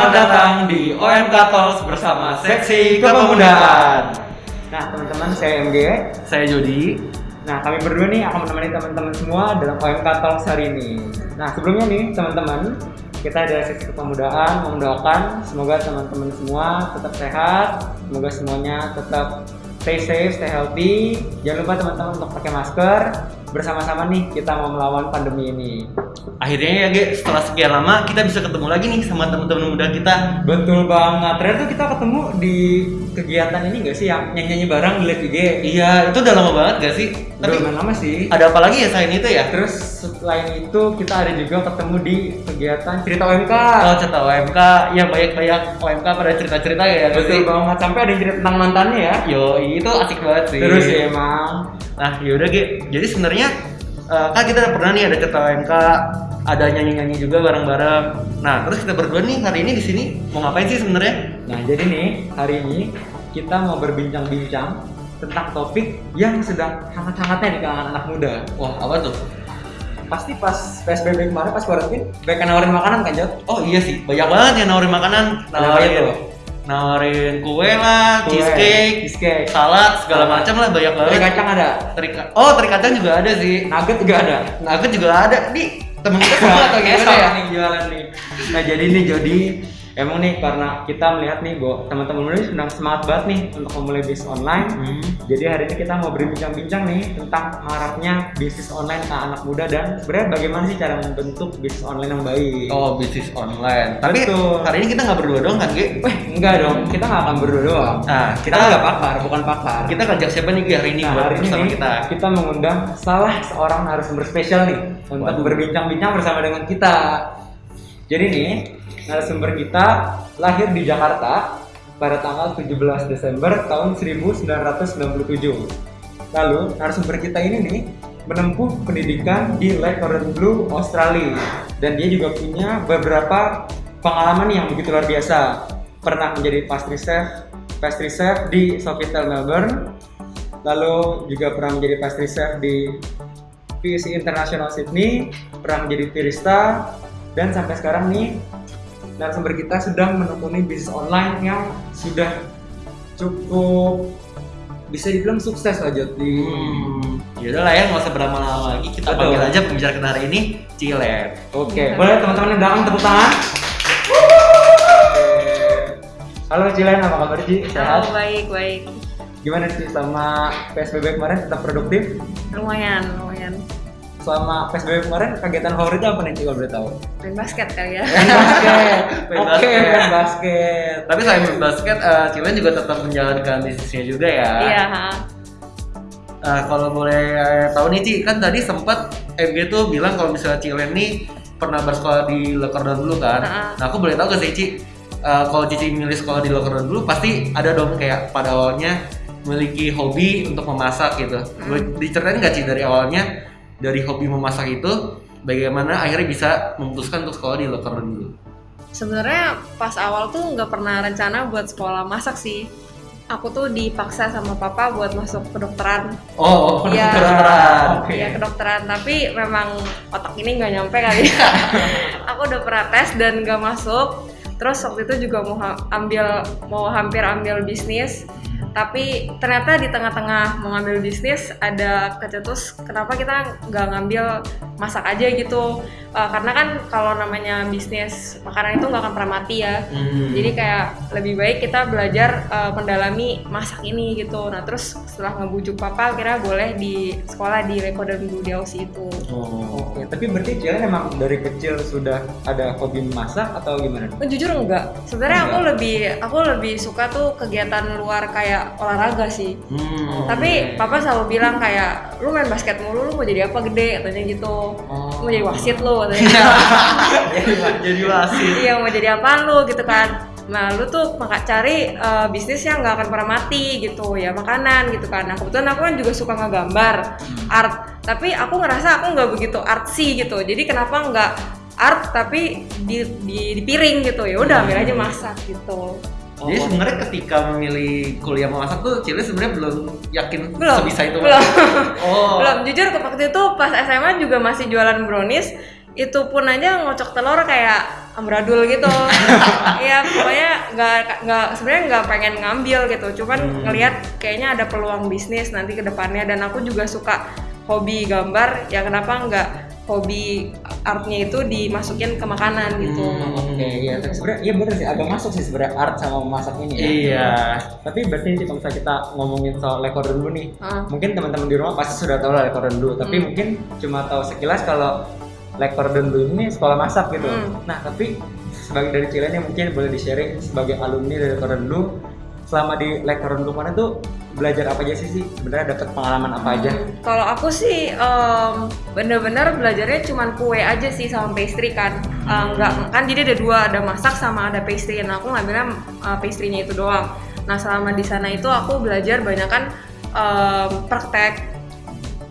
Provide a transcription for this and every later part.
Selamat datang di OMK Talks bersama Seksi Kepemudaan. Nah, teman-teman, saya MG. Saya Jody. Nah, kami berdua nih akan menemani teman-teman semua dalam OMK Talks hari ini. Nah, sebelumnya nih, teman-teman, kita dari Seksi Kepemudaan mendoakan semoga teman-teman semua tetap sehat, semoga semuanya tetap stay safe, stay healthy. Jangan lupa teman-teman untuk pakai masker. Bersama-sama nih kita mau melawan pandemi ini. Akhirnya ya, Ge, setelah sekian lama kita bisa ketemu lagi nih sama teman-teman muda kita. Betul banget. Ternyata kita ketemu di kegiatan ini gak sih yang nyanyi-nyanyi bareng di live IG? Iya, itu udah lama banget gak sih? Tapi Tapi lama sih. ada apa lagi ya selain itu ya? Terus selain itu kita ada juga ketemu di kegiatan cerita OMK. Oh, cerita OMK, ya banyak-banyak OMK pada cerita-cerita ya. Betul sih? banget. Sampai ada yang cerita tentang mantannya ya. Yo, itu asik banget sih. Terus ya emang. Nah, yaudah Ge. Jadi sebenarnya eh, kan kita pernah nih ada cerita OMK, ada nyanyi-nyanyi juga bareng-bareng. Nah, terus kita berdua nih hari ini di sini mau ngapain sih sebenarnya? Nah jadi nih hari ini kita mau berbincang-bincang tentang topik yang sedang hangat-hangatnya di kalangan anak muda. Wah, apa tuh? Pasti pas PSBB kemarin pas quarantine, banyak nawarin makanan kan Jod? Oh iya sih, banyak banget yang nawarin makanan, nawarin itu? Nawarin kue lah, Kue, cheesecake, cheesecake. salad, segala Salad. macam lah banyak banget. Teri kacang ada, Teri oh, teri kacang juga ada sih. nugget juga ada. Nugget juga ada. Nih, temen kita sama atau gimana ya? nih jualan nih. Nah jadi nih Jody, emang nih karena kita melihat nih bahwa teman-teman ini sedang semangat banget nih untuk memulai bisnis online. Hmm. Jadi hari ini kita mau berbincang-bincang nih tentang maraknya bisnis online ke anak muda dan sebenarnya bagaimana sih cara membentuk bisnis online yang baik. Oh, bisnis online. Tapi Betul. hari ini kita nggak berdua dong kan, Ge? Weh, enggak dong, kita nggak akan berdua doang. Nah, Kita nggak pakar, bukan pakar. kita ngajak siapa nih Ge hari ini nah, buat hari ini bersama nih, kita? kita mengundang salah seorang narasumber spesial nih untuk berbincang-bincang bersama dengan kita. Jadi nih, narasumber kita lahir di Jakarta pada tanggal 17 Desember tahun 1997. Lalu, narasumber kita ini nih menempuh pendidikan di Le Cordon Bleu, Australia. Dan dia juga punya beberapa pengalaman yang begitu luar biasa. Pernah menjadi pastry chef, pastry chef di Sofitel Melbourne, lalu juga pernah menjadi pastry chef di PUC International Sydney, pernah menjadi barista, dan sampai sekarang nih narasumber kita sedang menekuni bisnis online yang sudah cukup bisa dibilang sukses lah Jod di Hmm, yaudah lah ya, nggak usah berlama-lama lagi. Kita Betul. panggil aja pembicara kita hari ini, Cilet. Oke, boleh teman-teman yang belakang tepuk tangan. Halo Cilen, apa kabar Ci? Sehat? Oh, baik, baik. Gimana sih sama PSBB kemarin tetap produktif? Lumayan, lumayan. Selama PSBB kemarin kegiatan favoritnya apa nih kalau boleh tahu? Main basket kali ya. Main basket. Main Oke, basket. main basket. Tapi selain main basket, eh, Cilet juga tetap menjalankan bisnisnya juga ya. Iya, ha. Nah, kalau boleh tahu nih Ci, kan tadi sempat MG tuh bilang kalau misalnya Cilen nih pernah bersekolah di Le Cordon dulu kan. Ha-ha. Nah, aku boleh tahu gak sih Ci, eh, kalau Cici milih sekolah di Le Cordon dulu pasti ada dong kayak pada awalnya memiliki hobi untuk memasak gitu. Boleh diceritain nggak Ci dari awalnya dari hobi memasak itu bagaimana akhirnya bisa memutuskan untuk sekolah di Cordon dulu? Sebenarnya pas awal tuh nggak pernah rencana buat sekolah masak sih. Aku tuh dipaksa sama papa buat masuk kedokteran. Oh, oh Iya. kedokteran. Oke. Iya kedokteran, tapi memang otak ini nggak nyampe kali. ya. aku udah pernah tes dan nggak masuk. Terus waktu itu juga mau ambil mau hampir ambil bisnis, tapi ternyata di tengah-tengah mau ngambil bisnis ada kecetus kenapa kita nggak ngambil masak aja gitu Eh, karena kan kalau namanya bisnis makanan itu nggak akan pernah mati ya Hmm. jadi kayak lebih baik kita belajar uh, mendalami masak ini gitu. Nah terus setelah ngebujuk papa, kira boleh di sekolah di Lekodan Blue di Aussie itu. Oh. Oke, tapi berarti Cilen emang dari kecil sudah ada hobi memasak atau gimana? Oh, jujur enggak. Sebenarnya aku lebih aku lebih suka tuh kegiatan luar kayak olahraga sih. Hmm. Tapi papa selalu bilang kayak lu main basket mulu lu mau jadi apa gede katanya gitu. Oh. Mau jadi wasit lu katanya. jadi jadi wasit. iya mau jadi apa lu gitu kan nah lu tuh maka cari uh, bisnis yang nggak akan pernah mati gitu ya makanan gitu kan nah kebetulan aku kan juga suka ngegambar art tapi aku ngerasa aku nggak begitu artsy gitu jadi kenapa nggak art tapi di, di, di piring gitu ya udah ambil aja masak gitu Jadi sebenarnya ketika memilih kuliah memasak tuh Cile sebenarnya belum yakin belum. sebisa itu. belum. Oh. belum. Jujur ke waktu itu pas SMA juga masih jualan brownies itu pun aja ngocok telur kayak amburadul gitu. Iya pokoknya nggak nggak sebenarnya nggak pengen ngambil gitu. Cuman Hmm. ngelihat kayaknya ada peluang bisnis nanti ke depannya. Dan aku juga suka hobi gambar. Ya kenapa nggak hobi artnya itu dimasukin ke makanan gitu Hmm. Oke, iya. Tapi sebenarnya iya bener sih, agak masuk sih sebenarnya art sama masak ini ya. Iya. Tapi berarti sih kalau misalnya kita ngomongin soal lekor dulu nih, Ah. mungkin teman-teman di rumah pasti sudah tahu lah lekor dulu. Tapi Hmm. mungkin cuma tahu sekilas kalau lekor dulu ini sekolah masak gitu. Hmm. Nah, tapi sebagai dari Cilen yang mungkin boleh di-sharing sebagai alumni dari lekor dulu, selama di dulu mana tuh belajar apa aja sih sih? Sebenarnya dapat pengalaman apa aja? Kalau aku sih em, bener-bener belajarnya cuman kue aja sih sama pastry kan. Eh, Nggak kan jadi ada dua, ada masak sama ada pastry. Nah aku ngambilnya eh, pastry-nya itu doang. Nah selama di sana itu aku belajar banyak kan em, praktek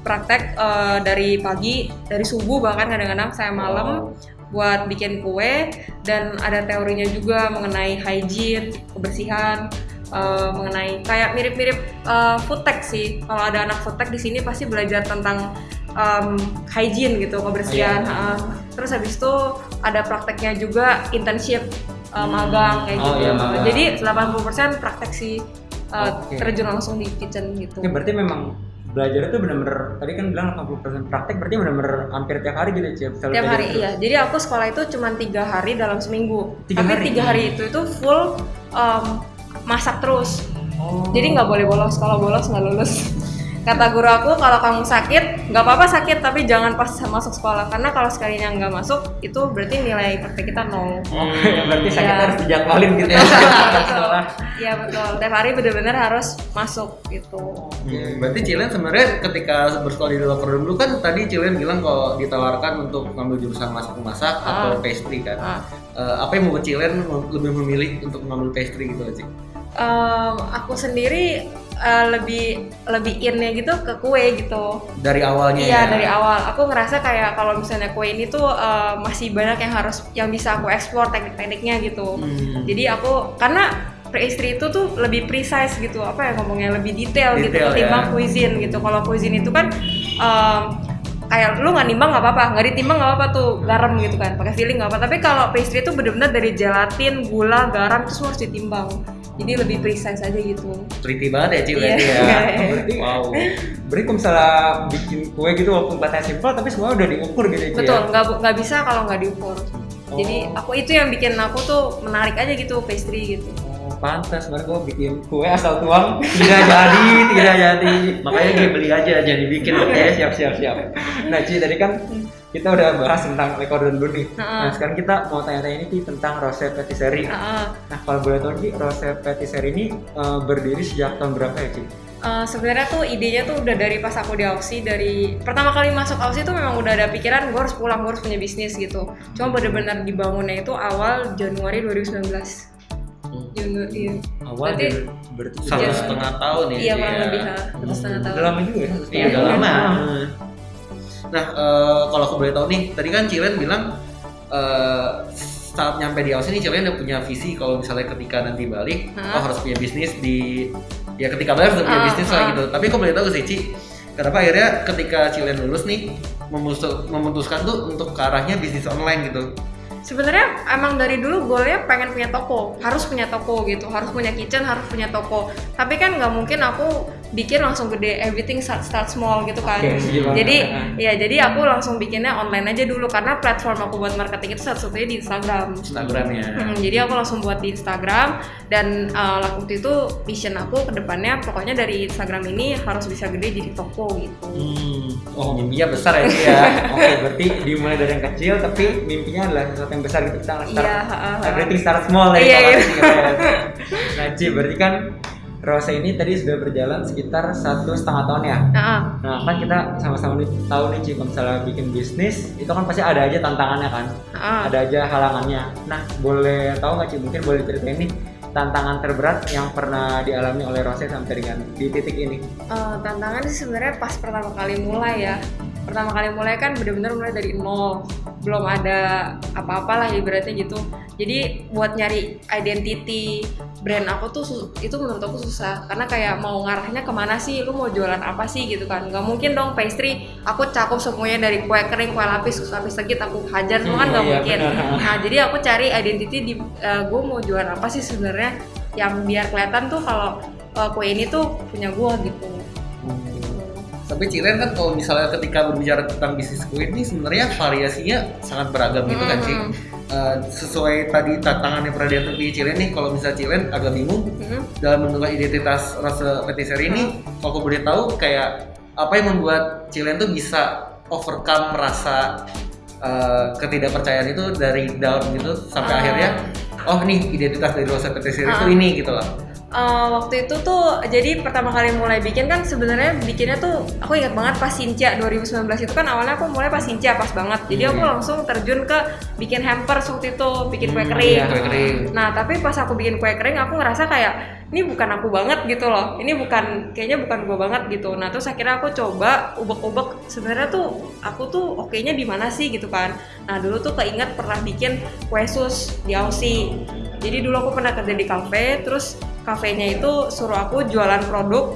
praktek eh, dari pagi dari subuh bahkan kadang-kadang saya malam buat bikin kue dan ada teorinya juga mengenai hygiene kebersihan eh, mengenai kayak mirip-mirip eh, food tech sih kalau ada anak food tech di sini pasti belajar tentang em, hygiene gitu kebersihan Iya. ha. terus habis itu ada prakteknya juga internship eh, magang kayak Oh, gitu iya, magang. jadi 80% praktek sih eh, Oke. terjun langsung di kitchen gitu Ya berarti memang belajar itu bener-bener tadi kan bilang 80% praktek berarti bener-bener hampir tiap hari gitu selalu Tiap hari belajar iya. Jadi aku sekolah itu cuma tiga hari dalam seminggu. Tiga Tapi hari? tiga hari itu itu full em, masak terus. Oh. Jadi nggak boleh bolos. Kalau bolos nggak lulus. Kata guru aku kalau kamu sakit nggak apa-apa sakit tapi jangan pas masuk sekolah karena kalau sekalinya nggak masuk itu berarti nilai praktek kita nol. Oke, berarti sakit Iya. harus dijadwalin gitu ya. betul. Iya betul. Tiap hari bener-bener harus masuk gitu. Hmm, berarti Cilen sebenarnya ketika bersekolah di luar dulu kan tadi Cilen bilang kalau ditawarkan untuk ngambil jurusan masak-masak Ah. atau pastry kan. Ah. Eh, apa yang membuat Cilen lebih memilih untuk mengambil pastry gitu Ci? Em, aku sendiri eh, lebih lebih innya gitu ke kue gitu. Dari awalnya Iya ya. dari awal aku ngerasa kayak kalau misalnya kue ini tuh eh, masih banyak yang harus yang bisa aku eksplor teknik-tekniknya gitu. Hmm. Jadi aku karena pastry itu tuh lebih precise gitu apa ya ngomongnya lebih detail, gitu Detail, ketimbang ya. cuisine gitu. Kalau cuisine itu kan em, kayak lu nggak nimbang nggak apa-apa, nggak ditimbang nggak apa-apa tuh garam gitu kan, pakai filling nggak apa. Tapi kalau pastry itu bener-bener dari gelatin, gula, garam itu semua harus ditimbang. Jadi lebih precise aja gitu. Teliti banget ya Ci Iya. berarti ya. Berarti wow. berarti kalau misalnya bikin kue gitu walaupun kelihatannya simpel tapi semua udah diukur gitu ya. Ci, Betul, ya? nggak nggak bisa kalau nggak diukur. Jadi Oh. aku itu yang bikin aku tuh menarik aja gitu pastry gitu. Oh, pantas sebenarnya gue bikin kue asal tuang tidak jadi tidak jadi Makanya gue beli aja jangan dibikin Oke, oke. siap siap siap. Nah, Ci tadi kan kita udah bahas tentang lekor dulu nih. Heeh. Nah, sekarang kita mau tanya-tanya ini Ci tentang Rose Patisserie. Heeh. Nah, kalau boleh tahu Ci, Rose Patisserie ini eh, berdiri sejak tahun berapa ya, Ci? Eh, sebenarnya tuh idenya tuh udah dari pas aku di Aussie dari pertama kali masuk Aussie tuh memang udah ada pikiran gue harus pulang gue harus punya bisnis gitu cuma bener-bener dibangunnya itu awal Januari 2019 Januari iya. Awal Berarti- dari- berarti Satu Iya. setengah tahun ya. iya kurang ya. lebih satu setengah tahun Udah lama juga ya? Iya udah tahun. lama. Nah eh, kalau aku boleh tahu nih, tadi kan Cilen bilang eh, saat nyampe di Aussie nih Cilen udah punya visi kalau misalnya ketika nanti balik, Hah? oh harus punya bisnis di ya ketika balik harus punya Ah, bisnis lah ah. gitu. Tapi aku boleh tahu sih Ci, kenapa akhirnya ketika Cilen lulus nih memutus- memutuskan tuh untuk ke arahnya bisnis online gitu. sebenarnya emang dari dulu goalnya pengen punya toko harus punya toko gitu harus punya kitchen harus punya toko tapi kan nggak mungkin aku bikin langsung gede everything start, start small gitu kan banget. jadi ya jadi aku langsung bikinnya online aja dulu karena platform aku buat marketing itu satu-satunya di Instagram Instagramnya. Hmm, jadi aku langsung buat di Instagram dan uh, waktu itu vision aku ke depannya pokoknya dari Instagram ini harus bisa gede jadi toko gitu. Hmm. Oh mimpinya besar ya ya. Oke, berarti dimulai dari yang kecil tapi mimpinya adalah sesuatu yang besar gitu kita start Iya, ha, ha, ha. everything start small ya Iya, kalau iya. Ci gitu ya. Nah, Ci, berarti kan Rose ini tadi sudah berjalan sekitar satu setengah tahun ya. Nah, Nah, kan kita sama-sama nih tahu nih Ci, kalau misalnya bikin bisnis itu kan pasti ada aja tantangannya kan. ah, Ada aja halangannya. Nah, boleh tahu nggak Ci, mungkin boleh ceritain nih tantangan terberat yang pernah dialami oleh Rose sampai dengan di titik ini. uh, tantangan sih sebenarnya pas pertama kali mulai ya. Pertama kali mulai kan bener-bener mulai dari nol. Belum ada apa-apa lah ibaratnya gitu. Jadi buat nyari identity brand aku tuh itu menurut aku susah. Karena kayak mau ngarahnya ke mana sih? Lu mau jualan apa sih? Gitu kan. Nggak mungkin dong pastry aku cakup semuanya dari kue kering kue lapis kue lapis legit aku hajar. Semua kan nggak iya, mungkin. benar. nah jadi aku cari identity di gue mau jualan apa sih sebenarnya yang biar kelihatan tuh kalau uh, kue ini tuh punya gue gitu Tapi Cilen kan kalau misalnya ketika berbicara tentang bisnis kue ini sebenarnya variasinya sangat beragam gitu kan Ci. Hmm. Eh, sesuai tadi tantangan yang pernah diatur di Cilen nih, kalau misalnya Cilen agak bingung Hmm. dalam menentukan identitas rasa patisserie ini, kalau aku boleh tahu kayak apa yang membuat Cilen tuh bisa overcome rasa eh, ketidakpercayaan itu dari down gitu sampai Ah. akhirnya oh nih identitas dari rasa patisserie itu Ah. ini gitu loh. Uh, waktu itu tuh jadi pertama kali mulai bikin kan sebenarnya bikinnya tuh aku ingat banget pas Sincia 2019 itu kan awalnya aku mulai pas Sincia pas banget jadi aku Hmm. langsung terjun ke bikin hampers waktu itu bikin kue Hmm, kering iya, kue kering. nah tapi pas aku bikin kue kering aku ngerasa kayak ini bukan aku banget gitu loh. Ini bukan kayaknya bukan gua banget gitu. Nah terus akhirnya aku coba ubek-ubek. Sebenarnya tuh aku tuh oke-nya di mana sih gitu kan? Nah dulu tuh keinget pernah bikin kue sus di Aussie. Jadi dulu aku pernah kerja di kafe terus kafenya itu suruh aku jualan produk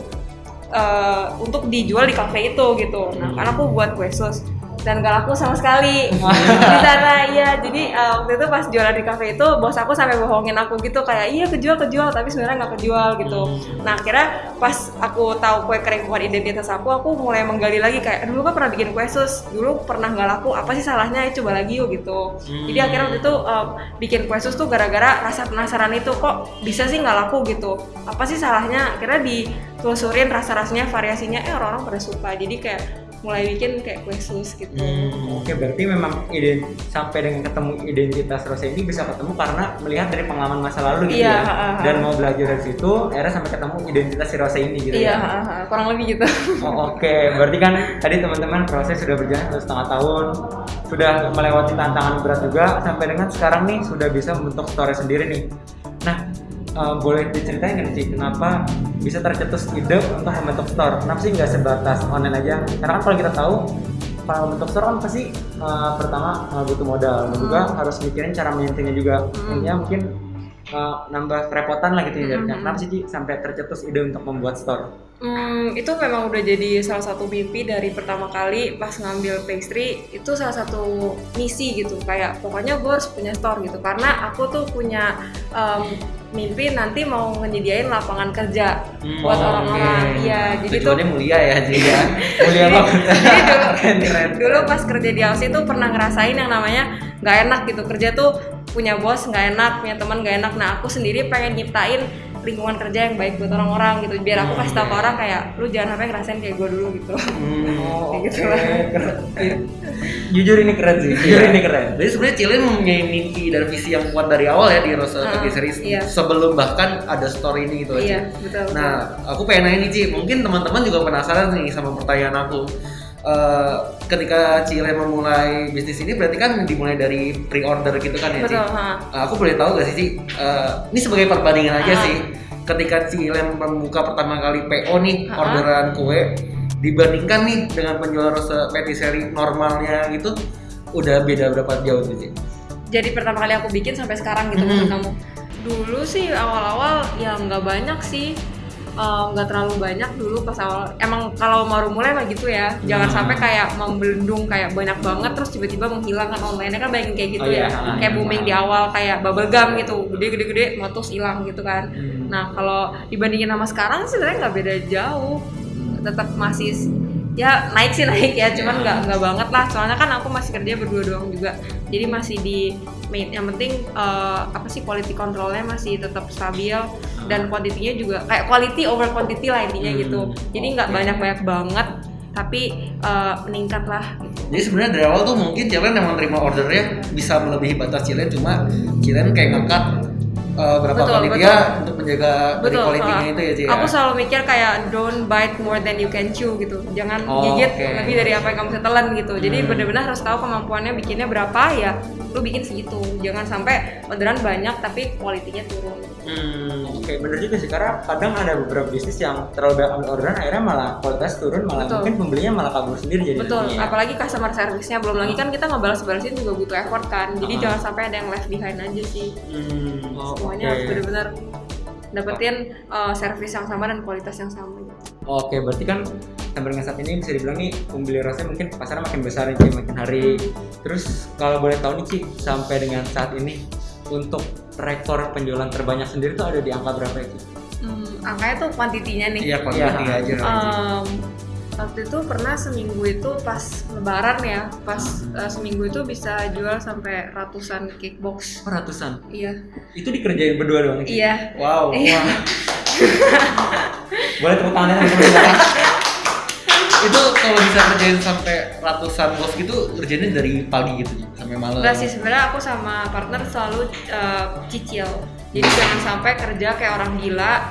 eh, untuk dijual di kafe itu gitu. Nah karena aku buat kue sus dan gak laku sama sekali. Di sana iya. Jadi eh, waktu itu pas jualan di kafe itu bos aku sampai bohongin aku gitu kayak iya kejual kejual tapi sebenarnya nggak kejual gitu. Nah akhirnya pas aku tahu kue kering bukan identitas aku aku mulai menggali lagi kayak dulu kan pernah bikin kue sus? Dulu pernah nggak laku? Apa sih salahnya? Ayo coba lagi yuk gitu. Jadi Hmm. akhirnya waktu itu uh, bikin kue sus tuh gara-gara rasa penasaran itu kok bisa sih nggak laku? gitu. Apa sih salahnya? Akhirnya ditelusurin rasa-rasanya variasinya eh orang-orang pada suka. Jadi kayak mulai bikin kayak kue sus gitu Hmm. Oke, berarti memang iden sampai dengan ketemu identitas Rose ini bisa ketemu karena melihat dari pengalaman masa lalu gitu Iya, ya. ha, ha, ha. Dan mau belajar dari situ, akhirnya sampai ketemu identitas si Rose ini gitu iya ya. ha, ha, kurang lebih gitu Oh, Oke, berarti kan tadi teman-teman proses sudah berjalan satu setengah tahun, sudah melewati tantangan berat juga, sampai dengan sekarang nih sudah bisa membentuk store sendiri nih. Nah, eh, boleh diceritain nggak sih kenapa bisa tercetus ide untuk membentuk store? Kenapa sih nggak sebatas online aja? Karena kan kalau kita tahu kalau membentuk store kan pasti eh, pertama eh, butuh modal dan juga harus mikirin cara maintainnya juga. Hmm. Intinya mungkin eh, nambah kerepotan lah gitu ya. Hmm. Kenapa sih Ci, sampai tercetus ide untuk membuat store? Hmm, itu memang udah jadi salah satu mimpi dari pertama kali pas ngambil pastry itu salah satu misi gitu kayak pokoknya gue harus punya store gitu karena aku tuh punya em, mimpi nanti mau nyediain lapangan kerja Hmm, buat orang-orang iya jadi tuh Tujuannya mulia ya Ci ya. Mulia banget. jadi dulu, Keren. dulu pas kerja di Aussie tuh pernah ngerasain yang namanya nggak enak gitu kerja tuh punya bos nggak enak punya teman nggak enak nah aku sendiri pengen nyiptain lingkungan kerja yang baik buat orang-orang gitu biar aku kasih tau ke orang kayak lu jangan sampai ngerasain kayak gue dulu gitu Hmm. Oh, Kayak gitu lah. Jujur ini keren sih. Jujur ini keren. Jadi sebenarnya Cilen mempunyai mimpi dan visi yang kuat dari awal ya di Rose Ah, Patisserie iya. sebelum bahkan ada store ini gitu iya Ci. betul betul. Nah, aku pengen nanya nih Ci, mungkin teman-teman juga penasaran nih sama pertanyaan aku. Eh, ketika Cilen memulai bisnis ini berarti kan dimulai dari pre-order gitu kan ya Ci? betul. Eh, aku boleh tahu gak sih Ci, eh, ini sebagai perbandingan aja Ah. sih. Ketika Cilen membuka pertama kali PO nih, Ah. orderan kue dibandingkan nih dengan penjual rose patisserie normalnya gitu udah beda berapa jauh tuh Ci? jadi pertama kali aku bikin sampai sekarang gitu maksud kamu dulu sih awal-awal ya nggak banyak sih Eh, nggak terlalu banyak dulu pas awal emang kalau baru mulai mah gitu ya jangan Hmm. sampai kayak membelendung kayak banyak banget terus tiba-tiba menghilang kan online kan banyak kayak gitu Oh iya, ya ah, kayak iya, booming paham. di awal kayak bubble gum gitu gede-gede-gede meletus hilang gitu kan Hmm. Nah, kalau dibandingin sama sekarang sih sebenarnya nggak beda jauh. Tetap masih ya naik sih naik ya, cuman nggak nggak banget lah. Soalnya kan aku masih kerja berdua doang juga. Jadi masih di main yang penting eh, apa sih quality controlnya masih tetap stabil dan kuantitinya juga kayak quality over quantity lah intinya Hmm, gitu. Jadi nggak oke. banyak-banyak banget tapi eh, meningkat lah. Jadi sebenarnya dari awal tuh mungkin Cilen yang menerima ordernya bisa melebihi batas Cilen cuma Cilen kayak ngangkat eh, berapa Betul, panitia untuk menjaga dari Betul. quality-nya uh, itu ya Ci ya. Aku selalu mikir kayak don't bite more than you can chew gitu. Jangan Oh, gigit oke. lebih dari apa yang kamu bisa telan gitu. Jadi Hmm. benar-benar harus tahu kemampuannya bikinnya berapa ya. Lu bikin segitu. Jangan sampai orderan banyak tapi kualitinya turun. Hmm, oke bener juga sih karena kadang ada beberapa bisnis yang terlalu banyak ambil orderan akhirnya malah kualitas turun malah Betul. mungkin pembelinya malah kabur sendiri jadi Betul, apalagi customer service-nya belum lagi kan kita ngebalas-balasin juga butuh effort kan. Jadi Ah. jangan sampai ada yang left behind aja sih. Hmm, Oh, Semuanya harus benar-benar dapetin uh, service yang sama dan kualitas yang sama gitu. Oke, berarti kan sampai dengan saat ini bisa dibilang nih pembeli rasa mungkin pasarnya makin besar nih makin hari. Terus kalau boleh tahu nih Ci, sampai dengan saat ini untuk rekor penjualan terbanyak sendiri tuh ada di angka berapa ya Ci? Hmm, angkanya tuh kuantitinya nih. Iya, quality Iya. aja. Um, waktu itu pernah seminggu itu pas lebaran ya, pas uh, seminggu itu bisa jual sampai ratusan cake box. Oh, ratusan. Iya. Itu dikerjain berdua doang Ci? Iya. Wow. Iya. Boleh tepuk tangannya teman-teman. itu kalau bisa kerjain sampai ratusan bos gitu kerjainnya dari pagi gitu sampai malam. Enggak sih sebenarnya aku sama partner selalu uh, cicil. Jadi jangan sampai kerja kayak orang gila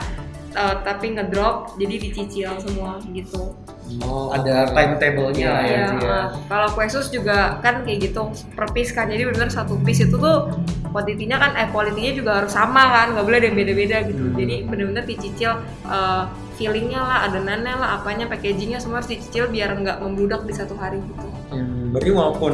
uh, tapi ngedrop jadi dicicil semua gitu. Oh, ada timetable-nya ya. Iya, Ci, ya. uh, kalau kue sus juga kan kayak gitu per piece kan. Jadi benar satu piece itu tuh kuantitinya kan eh kualitinya juga harus sama kan, nggak boleh ada yang beda-beda gitu. Hmm. Jadi benar-benar dicicil uh, feelingnya lah, adonannya lah, apanya, packagingnya semua harus dicicil biar nggak membludak di satu hari gitu. Hmm, berarti walaupun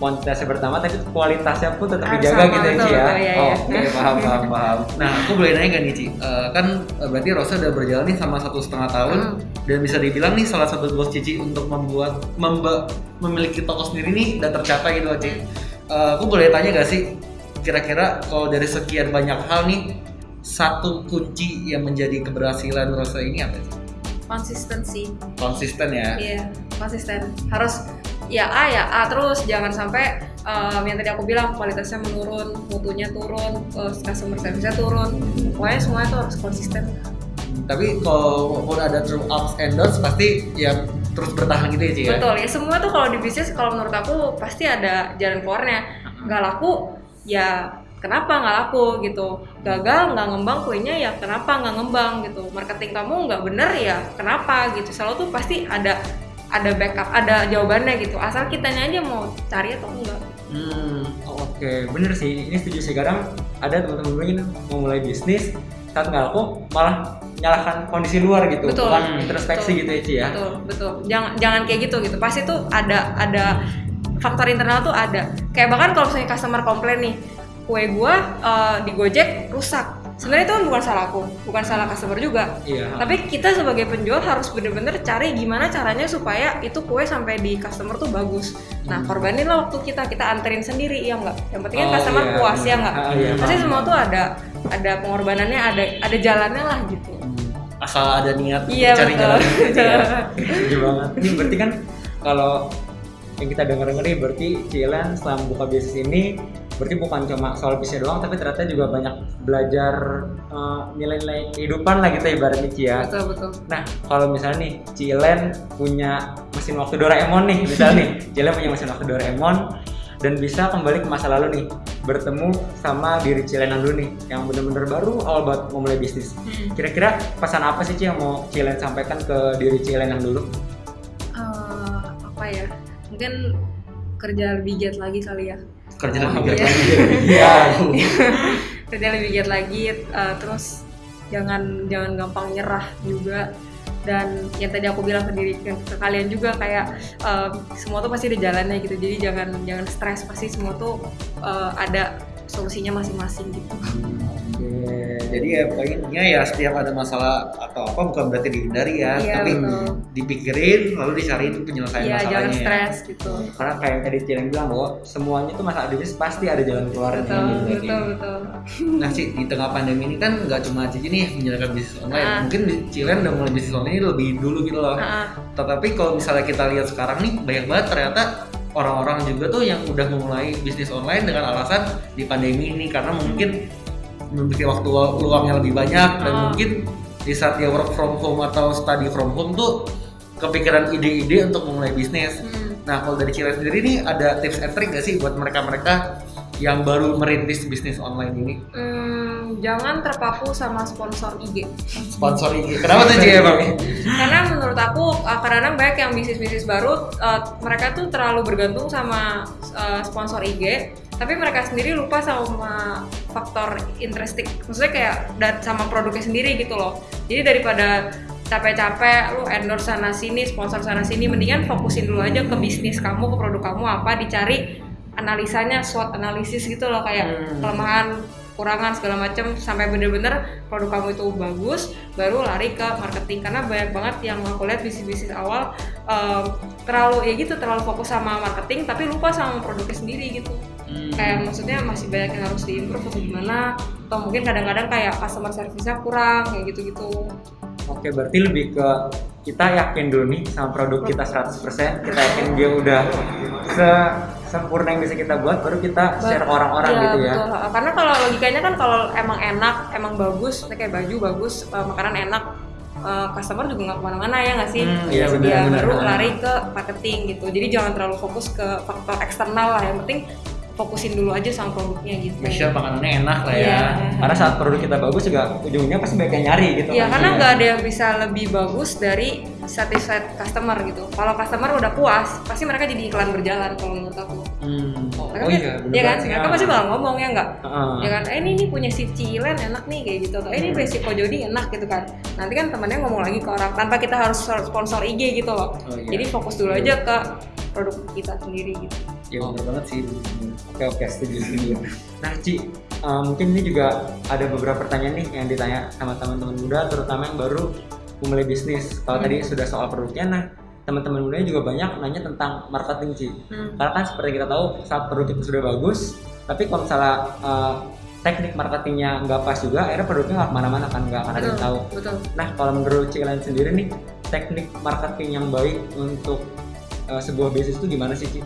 kuantitasnya pertama tapi kualitasnya pun tetap Harus dijaga sama, gitu ya Ci ya. iya. Oke, paham paham paham. Nah, aku boleh nanya gak nih, Ci? Eh, kan eh, berarti Rosa udah berjalan nih sama satu setengah tahun Hmm. dan bisa dibilang nih salah satu goals Cici untuk membuat memba- memiliki toko sendiri nih udah tercapai gitu, Ci. Eh, aku boleh tanya gak sih, kira-kira kalau dari sekian banyak hal nih, satu kunci yang menjadi keberhasilan Rosa ini apa sih? Konsistensi. Konsisten ya. Iya, konsisten. Harus ya A ya A terus jangan sampai um, yang tadi aku bilang kualitasnya menurun, mutunya turun, uh, customer service-nya turun. Pokoknya semuanya tuh harus konsisten. Tapi kalau ada true ups and downs pasti ya terus bertahan gitu ya, Ci ya. Betul ya, semua tuh kalau di bisnis kalau menurut aku pasti ada jalan keluarnya. Nggak laku, ya kenapa nggak laku gitu. Gagal nggak ngembang kuenya ya kenapa nggak ngembang gitu. Marketing kamu nggak bener ya kenapa gitu. Selalu tuh pasti ada ada backup, ada jawabannya gitu. Asal kitanya aja mau cari atau enggak. Hmm. Oke, bener sih. Ini setuju sih. Kadang ada teman-teman mungkin mau mulai bisnis, saat nggak laku malah nyalahkan kondisi luar gitu, Betul. bukan introspeksi Betul. gitu ya Ci ya. Betul, betul. Jangan jangan kayak gitu gitu. Pasti tuh ada ada faktor internal tuh ada. Kayak bahkan kalau misalnya customer komplain nih, kue gua eh, di Gojek rusak. Sebenarnya itu kan bukan salah aku, bukan salah customer juga. Iya. Tapi kita sebagai penjual harus bener-bener cari gimana caranya supaya itu kue sampai di customer tuh bagus. Nah, korbanin lah waktu kita, kita anterin sendiri ya enggak. Yang penting kan Oh, customer iya, puas ya enggak. Ah, iya, Pasti semua tuh ada ada pengorbanannya, ada ada jalannya lah gitu. Asal ada niat Iya cari betul. jalan gitu ya. banget. Ini berarti kan kalau yang kita denger nih berarti Cilen selama buka bisnis ini berarti bukan cuma soal bisnis doang tapi ternyata juga banyak belajar eh, nilai-nilai kehidupan lah gitu ibaratnya Ci ya. betul betul. Nah, kalau misalnya nih Cilen punya mesin waktu Doraemon nih, misalnya nih Cilen punya mesin waktu Doraemon dan bisa kembali ke masa lalu nih, bertemu sama diri Cilen yang dulu nih, yang bener-bener baru awal banget mau mulai bisnis. Hmm. Kira-kira pesan apa sih Ci yang mau Cilen sampaikan ke diri Cilen yang dulu? Eh, apa ya mungkin kerja lebih giat lagi kali ya Kerja lebih Iya. giat lagi. Iya. kerja lebih giat lagi eh, terus jangan jangan gampang nyerah juga dan yang tadi aku bilang ke diri ke, ke kalian juga kayak eh, semua tuh pasti ada jalannya gitu jadi jangan jangan stres pasti semua tuh eh, ada solusinya masing-masing gitu Jadi ya poinnya ya setiap ada masalah atau apa bukan berarti dihindari ya, Iya, tapi betul. dipikirin lalu dicariin penyelesaian iya masalahnya. jangan ya. stres gitu Karena kayak yang tadi Cilen bilang bahwa semuanya tuh masalah bisnis pasti ada jalan keluarnya. betul gitu. betul betul Nah sih di tengah pandemi ini kan nggak cuma Cici nih menjalankan bisnis online, Ah. mungkin Cilen udah mulai bisnis online ini lebih dulu gitu loh. Ah, Tetapi kalau misalnya kita lihat sekarang nih banyak banget ternyata orang-orang juga tuh yang udah memulai bisnis online dengan alasan di pandemi ini karena mungkin memiliki waktu luangnya lebih banyak dan Ah. mungkin di saat dia work from home atau study from home tuh kepikiran ide-ide untuk memulai bisnis. hmm. Nah kalau dari Cilen sendiri nih ada tips and trick gak sih buat mereka-mereka yang baru merintis bisnis online ini? Hmm, jangan terpaku sama sponsor IG. Sponsor IG. Kenapa tuh Ci emang? Karena menurut aku uh, kadang-kadang banyak yang bisnis-bisnis baru uh, mereka tuh terlalu bergantung sama uh, sponsor IG, tapi mereka sendiri lupa sama faktor intrinsic. Maksudnya kayak dan sama produknya sendiri gitu loh. Jadi daripada capek-capek lu endorse sana sini, sponsor sana sini, mendingan fokusin dulu aja ke bisnis kamu, ke produk kamu apa, dicari analisanya, SWOT analisis gitu loh kayak Hmm. kelemahan, kurangan segala macam sampai bener-bener produk kamu itu bagus, baru lari ke marketing. Karena banyak banget yang aku lihat bisnis-bisnis awal em, terlalu ya gitu terlalu fokus sama marketing tapi lupa sama produknya sendiri gitu. Hmm. kayak maksudnya masih banyak yang harus diimprove atau gimana atau mungkin kadang-kadang kayak customer service-nya kurang kayak gitu-gitu. Oke, berarti lebih ke kita yakin dulu nih sama produk kita 100%, kita yakin dia udah se sempurna yang bisa kita buat, baru kita share ke orang-orang Iya, gitu ya. betul. Karena kalau logikanya kan kalau emang enak, emang bagus, kayak baju bagus, eh, makanan enak, eh, customer juga nggak ke mana-mana ya nggak sih? Hmm, iya, Dia benar, benar, baru lari ke marketing gitu. Jadi jangan terlalu fokus ke faktor eksternal lah. Yang penting fokusin dulu aja sama produknya gitu. Make sure makanannya enak lah ya. Iya. Karena saat produk kita bagus juga ujungnya pasti banyak yang nyari gitu. Iya, karena nggak ada yang bisa lebih bagus dari satisfied customer gitu. Kalau customer udah puas, pasti mereka jadi iklan berjalan kalau menurut aku. Hmm. Mereka Oh iya, iya kan? Mereka pasti bakal ngomong ya nggak? Heeh. ya kan eh ini nih punya si Cilen enak nih kayak gitu atau eh ini punya si Kojodi enak gitu kan nanti kan temennya ngomong lagi ke orang tanpa kita harus sponsor IG gitu loh Oh, iya. jadi fokus dulu aja ke produk kita sendiri gitu Iya bener banget sih. Oke oke setuju setuju. Nah Ci, eh, mungkin ini juga ada beberapa pertanyaan nih yang ditanya sama teman-teman muda, terutama yang baru memulai bisnis. Kalau Hmm. tadi sudah soal produknya, nah teman-teman muda juga banyak nanya tentang marketing Ci. Hmm. Karena kan seperti kita tahu saat produk itu sudah bagus, tapi kalau misalnya eh, teknik marketingnya nggak pas juga, akhirnya produknya nggak ke mana-mana kan nggak akan ada yang tahu. betul Nah kalau menurut Ci kalian sendiri nih, teknik marketing yang baik untuk eh, sebuah bisnis itu gimana sih Ci?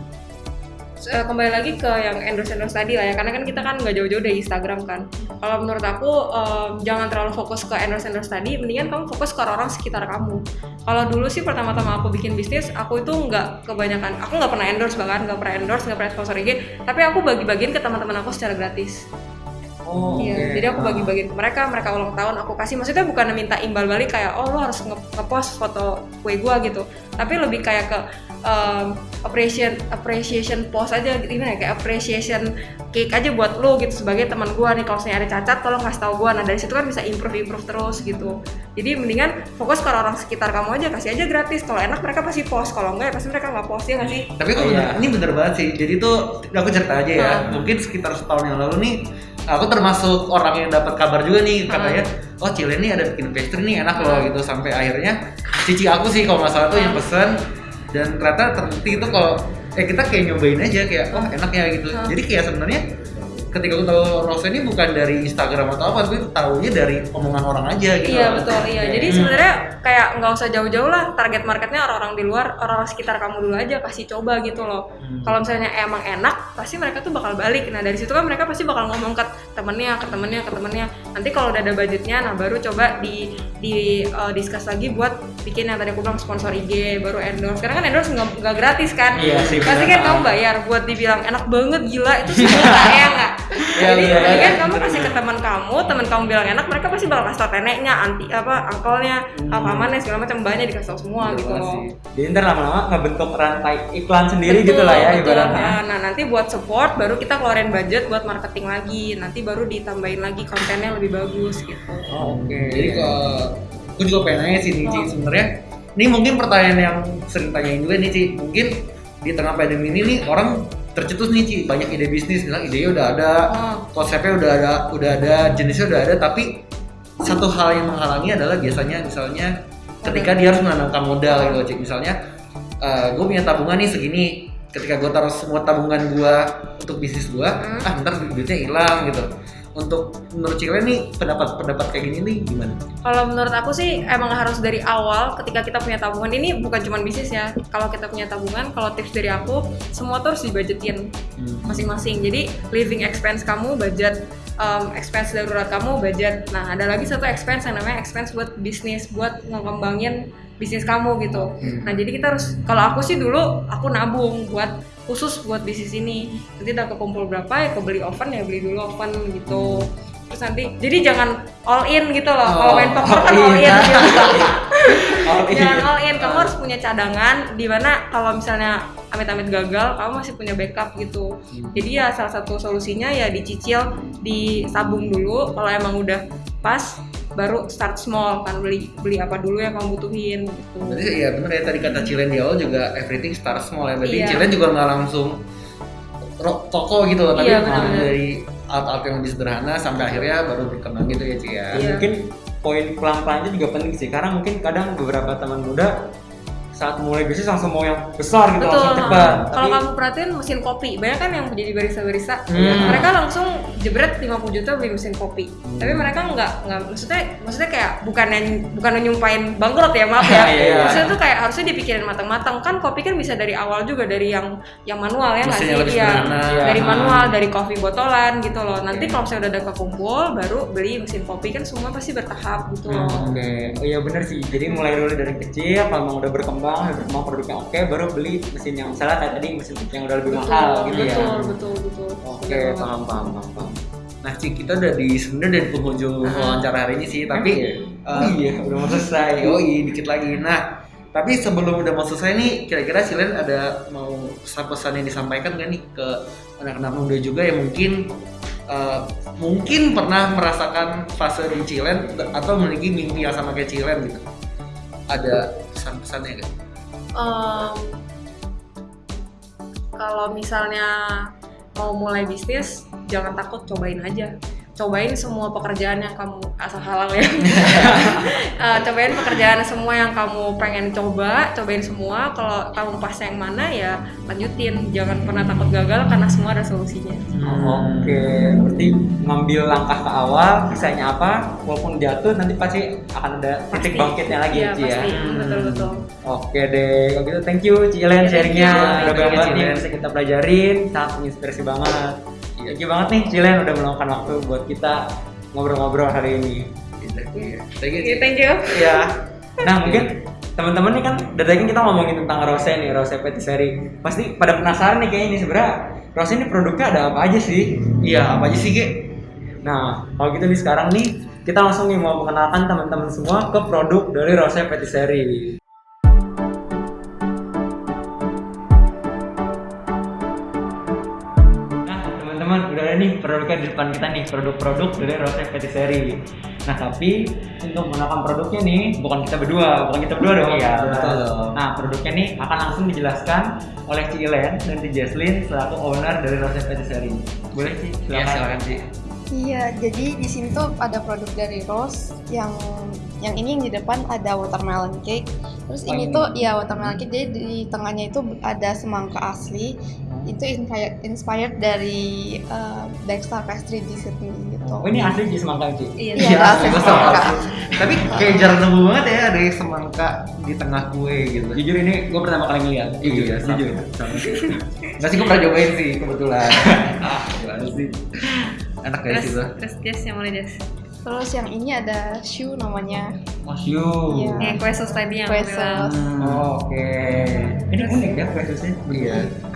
Eh, kembali lagi ke yang endorse endorse tadi lah ya karena kan kita kan nggak jauh-jauh dari Instagram kan kalau menurut aku em, jangan terlalu fokus ke endorse endorse tadi mendingan kamu fokus ke orang-orang sekitar kamu kalau dulu sih pertama-tama aku bikin bisnis aku itu nggak kebanyakan aku nggak pernah endorse bahkan nggak pernah endorse nggak pernah sponsor IG tapi aku bagi-bagiin ke teman-teman aku secara gratis Oh, Iya, oke. jadi aku bagi-bagiin ke mereka, mereka ulang tahun aku kasih. Maksudnya bukan minta imbal balik kayak oh lo harus nge- ngepost foto kue gua gitu. Tapi lebih kayak ke um, appreciation appreciation post aja gitu gimana ya kayak appreciation cake aja buat lo gitu sebagai teman gua nih kalau misalnya ada cacat tolong kasih tahu gua. Nah, dari situ kan bisa improve improve terus gitu. Jadi mendingan fokus ke orang sekitar kamu aja, kasih aja gratis. Kalau enak mereka pasti post, kalau enggak ya pasti mereka nggak post ya nggak sih? Tapi kok Iya. bener, ini bener banget sih. Jadi tuh aku cerita aja ya. Ah. Mungkin sekitar setahun yang lalu nih, aku termasuk orang yang dapat kabar juga nih katanya, oh Cile nih ada bikin pastry nih enak loh Ah. gitu. Sampai akhirnya cici aku sih kalau nggak salah tuh yang Ah. pesen dan ternyata terbukti itu kalau eh kita kayak nyobain aja kayak oh enak ya gitu. Jadi kayak sebenarnya ketika aku tahu Rose ini bukan dari Instagram atau apa, tapi tahunya dari omongan orang aja gitu. Iya betul iya. Jadi Hmm. sebenarnya kayak nggak usah jauh-jauh lah target marketnya orang-orang di luar, orang sekitar kamu dulu aja kasih coba gitu loh. Hmm. Kalau misalnya emang enak, pasti mereka tuh bakal balik. Nah dari situ kan mereka pasti bakal ngomong ke temennya, ke temennya, ke temennya. Nanti kalau udah ada budgetnya, nah baru coba di di uh, discuss lagi buat bikin yang tadi aku bilang sponsor IG, baru endorse. Karena kan endorse nggak gratis kan? Iya sih, Pasti kan kamu bayar buat dibilang enak banget gila itu sih ya nggak? Iya, Jadi iya, mendingan iya, kamu kasih ke teman kamu, teman kamu bilang enak, mereka pasti bakal kasih tau neneknya, anti apa, angkolnya, Hmm. pamannya segala macam banyak dikasih tau semua Bener gitu banget loh. Jadi ntar lama-lama ngebentuk rantai iklan sendiri Betul, gitu lah ya betul. ibaratnya. Nah, nah, nanti buat support baru kita keluarin budget buat marketing lagi. Nanti baru ditambahin lagi kontennya lebih bagus gitu. Oh, Oke. Jadi ke aku juga pengen nanya sih nih Oh. sebenarnya ini mungkin pertanyaan yang sering tanyain juga nih Ci mungkin di tengah pandemi ini nih orang tercetus nih Ci banyak ide bisnis bilang idenya udah ada Oh. konsepnya udah ada udah ada jenisnya udah ada tapi satu hal yang menghalangi adalah biasanya misalnya ketika dia harus menanamkan modal gitu Ci misalnya gue punya tabungan nih segini ketika gue taruh semua tabungan gue untuk bisnis gue Hmm. ah ntar duitnya hilang gitu untuk menurut Cile nih pendapat pendapat kayak gini nih gimana? Kalau menurut aku sih emang harus dari awal ketika kita punya tabungan ini bukan cuma bisnis ya. Kalau kita punya tabungan, kalau tips dari aku semua tuh harus dibajetin masing-masing. Jadi living expense kamu budget, um, expense darurat kamu budget. Nah ada lagi satu expense yang namanya expense buat bisnis, buat ngembangin bisnis kamu gitu. Hmm. Nah jadi kita harus, kalau aku sih dulu aku nabung buat khusus buat bisnis ini. Nanti udah kekumpul berapa ya, aku beli oven ya beli dulu oven gitu. terus nanti jadi jangan all in gitu loh Oh, kalau main poker kan all all in. in gitu Oh, jangan iya. all in kamu harus punya cadangan di mana kalau misalnya amit-amit gagal kamu masih punya backup gitu jadi ya salah satu solusinya ya dicicil disabung dulu kalau emang udah pas baru start small kan beli beli apa dulu yang kamu butuhin gitu Berarti ya bener ya tadi kata Cilen di awal juga everything start small ya. Berarti Iya. Cilen juga nggak langsung toko gitu loh, tapi Iya, dari alat-alat yang lebih sederhana sampai akhirnya baru berkembang gitu ya Ci ya. Ya, Iya. mungkin poin pelan-pelannya juga penting sih. Karena mungkin kadang beberapa teman muda saat mulai bisnis langsung mau yang besar gitu Betul. langsung cepat Kalau tapi kamu perhatiin mesin kopi, banyak kan yang jadi barista-barista. Hmm. Mereka langsung jebret 50 juta beli mesin kopi. Tapi mereka nggak nggak maksudnya maksudnya kayak bukan yang bukan nyumpain bangkrut ya maaf ya. Iya, iya. Maksudnya tuh kayak harusnya dipikirin matang-matang kan kopi kan bisa dari awal juga dari yang yang manual ya nggak sih? Iya. Dari manual, dari kopi botolan gitu loh. Nanti kalau misalnya udah ada kekumpul, baru beli mesin kopi kan semua pasti bertahap gitu loh. Oke, oh iya bener sih. Jadi mulai dulu dari kecil, kalau memang udah berkembang, berkembang produk yang oke, baru beli mesin yang misalnya kayak tadi mesin yang udah lebih mahal gitu betul, ya. betul, betul, Oke, Betul. paham, paham, paham, paham. Nah Ci, kita udah di sebenarnya dari penghujung Ah. wawancara hari ini sih, tapi oh iya, udah mau selesai. Yoi, dikit lagi. Nah, tapi sebelum udah mau selesai nih, kira-kira Cilen ada mau pesan-pesan yang disampaikan nggak nih ke anak-anak muda juga yang mungkin eh, mungkin pernah merasakan fase di Cilen atau memiliki mimpi yang sama kayak Cilen gitu. Ada pesan-pesannya nggak? Em, kalau misalnya mau mulai bisnis jangan takut cobain aja cobain semua pekerjaan yang kamu asal halal ya. Eh, cobain pekerjaan semua yang kamu pengen coba cobain semua. Kalau kamu pas yang mana ya lanjutin. Jangan pernah takut gagal karena semua ada solusinya. Oke, berarti ngambil langkah ke awal, kisahnya apa, walaupun jatuh nanti pasti akan ada titik bangkitnya lagi Iya, ya, Ci ya. pasti. Betul betul. Oke deh, kalau gitu thank you Ci Elen Ya, thank sharingnya, udah banyak banget yang bisa kita pelajarin, sangat menginspirasi banget. Thank you banget nih Ci Elen udah meluangkan waktu buat kita ngobrol-ngobrol hari ini. Iya. Thank you, Oke, Ci. thank you Iya. Nah mungkin teman-teman nih kan dari tadi kan kita ngomongin tentang rose nih, rose patisserie. Pasti pada penasaran nih kayaknya ini sebenarnya rose ini produknya ada apa aja sih? Iya, apa aja sih, Ge? Nah, kalau gitu nih sekarang nih kita langsung nih mau mengenalkan teman-teman semua ke produk dari Rose Patisserie. Nih produknya di depan kita nih, produk-produk dari Rose Patisserie. Nah, tapi untuk menggunakan produknya nih, bukan kita berdua, bukan kita berdua dong. Iya, Nah, betul dong. Nah, produknya nih akan langsung dijelaskan oleh Ci Ilen dan Ci Jesslyn selaku owner dari Rose Patisserie. Boleh sih? Iya, silakan, Ci. Iya, jadi di sini tuh ada produk dari Rose yang yang ini yang di depan ada watermelon cake. Terus Oh, ini ini. tuh ya watermelon cake jadi di tengahnya itu ada semangka asli. Itu inspired, inspired dari uh, Dexter Pastry di Sydney gitu. Oh, ini asli di semangka Ci? iya Iya, asli semangka. Tapi kayak jarang nemu banget ya ada semangka di tengah kue gitu. Jujur ini gue pertama kali ngeliat. Iya, sama. jujur. Nggak sih, gue pernah cobain sih kebetulan. ah, gimana sih? Enak guys terus itu. terus Jess yang mana Jess Terus yang ini ada shoe namanya. Masyu. Iya. yang kue sus tadi yang Kue sus. Hmm. Oh, Oke. Ini unik ya kue susnya. Iya.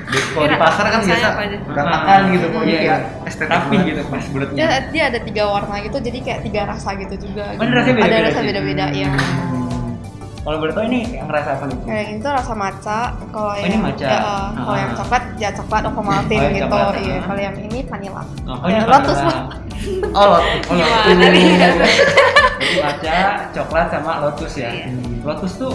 Di, kalau di pasar kan biasa apa aja? berantakan gitu, Iya, pokoknya iya. kayak estetik Rapi gitu pas bulatnya. Dia, dia ada tiga warna gitu, jadi kayak tiga rasa gitu juga. Oh, ini rasanya ada beda-beda rasa sih? beda-beda ya. Hmm. Kalau boleh tahu ini yang rasa apa nih? Kayak ini tuh rasa matcha, kalau Oh, yang ini matcha. ya, uh, kalau Ah. yang coklat ya coklat Ovaltine Oh, yang gitu. coklat, Iya, ah. kalau yang ini vanilla. Oh, Ya, ini Lotus vanilla. Oh, lot. Oh, Gimana nih? Lotus. Jadi matcha, coklat sama lotus ya. Iya. Lotus tuh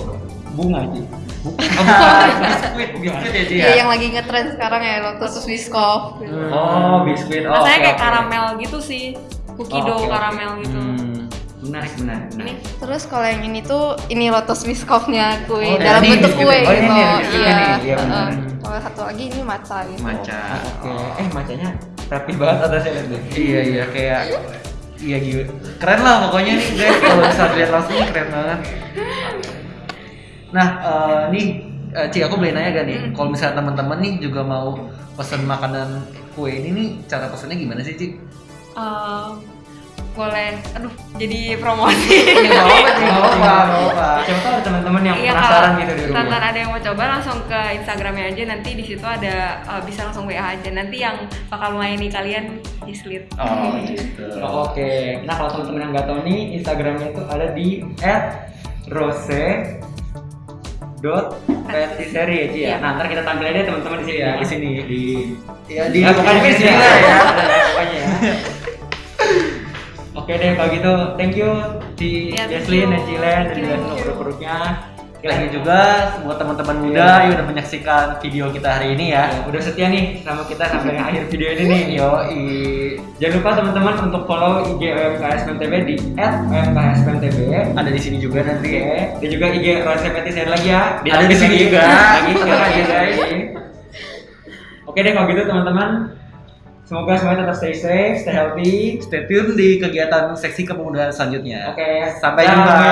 bunga Ci. Oh, bukan. biskuit, biskuit ya, Ci Iya, ya? yang lagi ngetren sekarang ya Lotus Biscoff. gitu. Oh, biskuit. Oh, rasanya oke, kayak oke. karamel gitu sih cookie Oh, dough oke. karamel gitu Hmm. Menarik, menarik. ini. Terus kalau yang ini tuh ini Lotus Biscoffnya kue Oh, dalam ini bentuk biskuit kue? Oh, ini gitu. nih, biskuitnya Iya. iya benar. Kalau satu lagi ini matcha gitu. Matcha. Oke. Eh, macanya rapi banget atasnya lihat deh. Iya, iya kayak Iya gitu. Keren lah pokoknya nih guys kalau bisa dilihat langsung keren banget. Nah, eh, nih eh, Ci aku boleh nanya gak nih? Kalau misalnya teman-teman nih juga mau pesen makanan kue ini nih cara pesennya gimana sih Ci? Eh, boleh aduh jadi promosi Nggak apa-apa, nggak apa-apa, nggak apa-apa. Siapa tahu ada teman-teman yang Iya, penasaran gitu di rumah. Tantan ada yang mau coba langsung ke Instagramnya aja nanti di situ ada uh, bisa langsung WA aja nanti yang bakal melayani kalian Islit. Oh, gitu. Oh, Oke, nah kalau teman-teman yang nggak tahu nih, Instagramnya itu ada di @rose dot patisserie ya Ci ya. Iya. Nah ntar kita tampil aja teman-teman di sini ya. Di sini di ya Di di di sini lah lah ya. ya. Pokoknya ya. Oke deh kalau gitu, thank you Ya, thank Jesslyn you. dan Cilen dan juga semua produk-produknya. Thank you juga buat teman-teman muda Iya. yang udah menyaksikan video kita hari ini ya. Ya, udah setia nih sama kita sampai akhir video ini nih. Yo, Jangan lupa teman-teman untuk follow IG OMKS PMTB di @omkspmtb. ada di sini juga nanti. Oke, dan juga IG Rose Petisserie lagi ya. Ada di sini lagi. juga. Lagi, sekarang lagi, ya, guys. Oke deh kalau gitu teman-teman. Semoga semuanya tetap stay safe, stay healthy. Stay tune di kegiatan seksi kepemudaan selanjutnya. Oke, Sampai dadah jumpa.